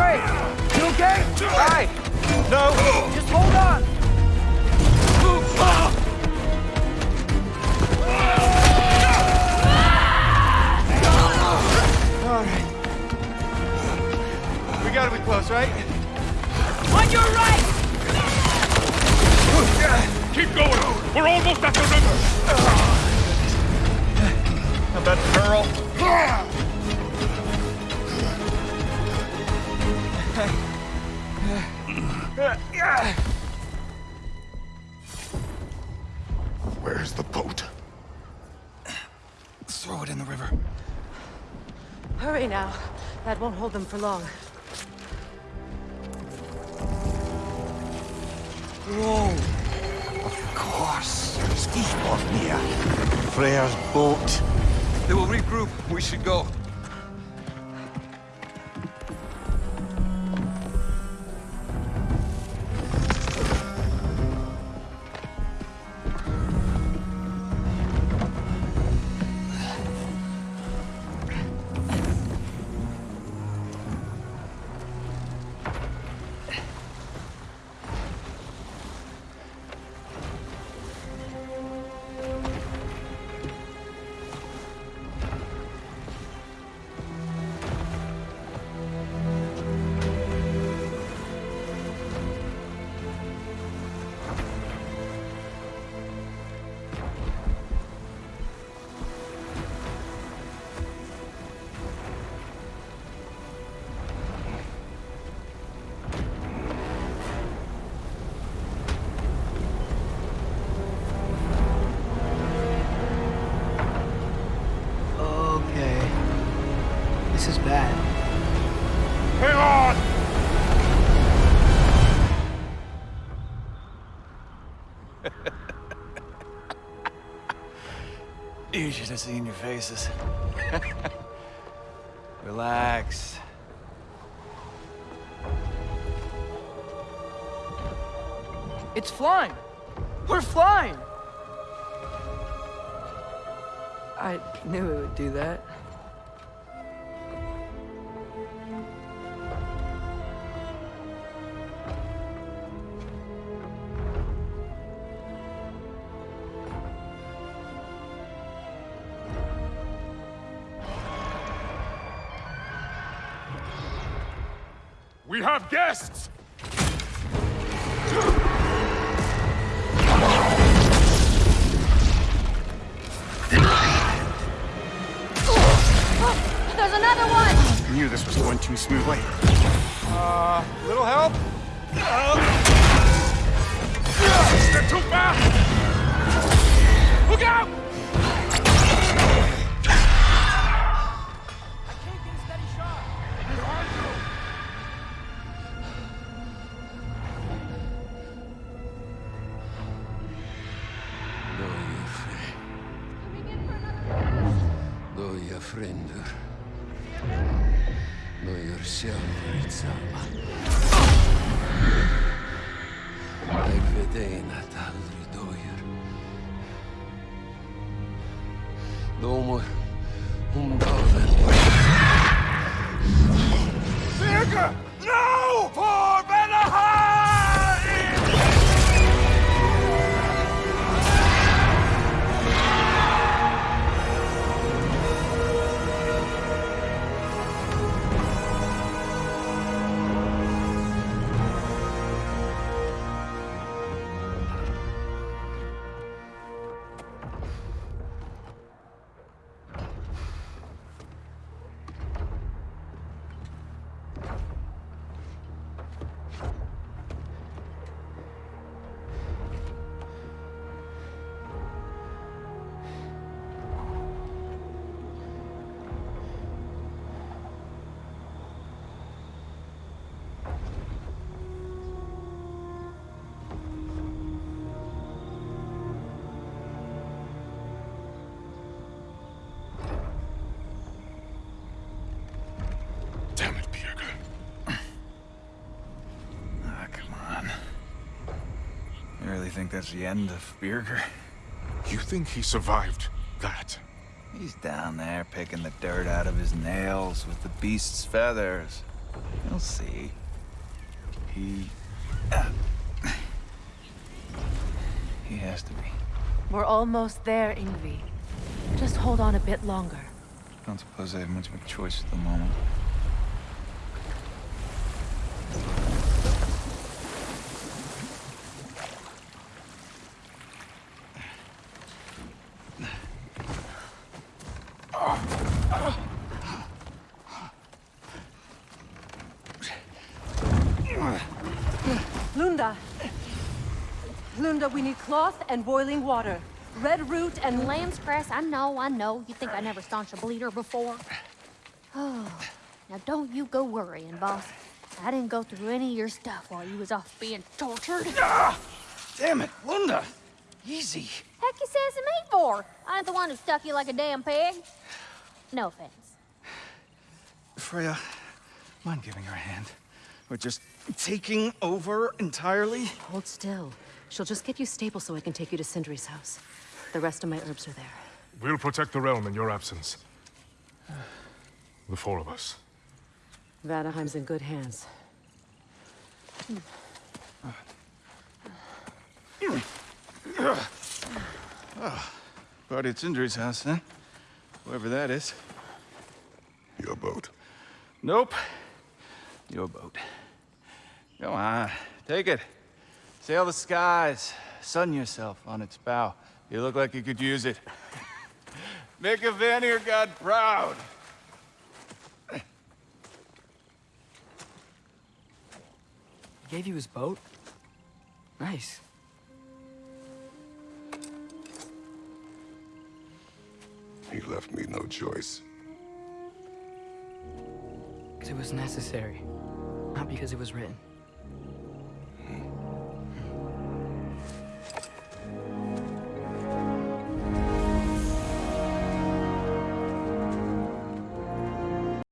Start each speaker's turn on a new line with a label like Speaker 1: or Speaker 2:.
Speaker 1: Trey! You okay?
Speaker 2: Hi! No!
Speaker 1: Just hold on!
Speaker 2: Alright. We gotta be close, right?
Speaker 1: On your right!
Speaker 3: Keep going! We're almost at the river!
Speaker 2: How about Pearl?
Speaker 3: Where's
Speaker 2: Throw it in the river.
Speaker 4: Hurry now. That won't hold them for long.
Speaker 5: Whoa! Of course. Skidbladnir. Freyr's boat.
Speaker 2: They will regroup. We should go. You should have seen your faces. Relax.
Speaker 1: It's flying! We're flying! I knew it would do that.
Speaker 3: We have guests!
Speaker 4: There's another one!
Speaker 5: Knew this was going too smoothly.
Speaker 2: Uh, little help?
Speaker 3: They're too fast! Look out!
Speaker 6: Loja frender. Loja sjálfur í sama. Jeg vet ein at aldri døyer. Dómur, um
Speaker 3: No!
Speaker 2: Think that's the end of Birger?
Speaker 3: You think he survived that?
Speaker 2: He's down there picking the dirt out of his nails with the beast's feathers. You'll see. He... Uh, he has to be.
Speaker 4: We're almost there, Ingvi. Just hold on a bit longer.
Speaker 2: I don't suppose I have much of a choice at the moment.
Speaker 4: Lunda! Lunda, we need cloth and boiling water. Red root and
Speaker 7: Lamb's cress, I know, I know. You think I never staunched a bleeder before? Oh, now don't you go worrying, boss. I didn't go through any of your stuff while you was off being tortured.
Speaker 2: Ah, Damn it, Lunda! Easy.
Speaker 7: Heck you says to me for? I ain't the one who stuck you like a damn pig. No offense.
Speaker 2: Freya, mind giving her a hand? We're just taking over entirely?
Speaker 8: Hold still. She'll just get you stable so I can take you to Sindri's house. The rest of my herbs are there.
Speaker 3: We'll protect the realm in your absence. The four of us.
Speaker 8: Vanaheim's in good hands. Hmm.
Speaker 2: Party at Sindri's house, then? Whoever that is.
Speaker 3: Your boat.
Speaker 2: Nope. Your boat. Go on, take it. Sail the skies. Sun yourself on its bow. You look like you could use it. Make a Vanir god proud.
Speaker 1: He gave you his boat? Nice.
Speaker 3: Left me no choice.
Speaker 1: Because it was necessary. Not because it was written.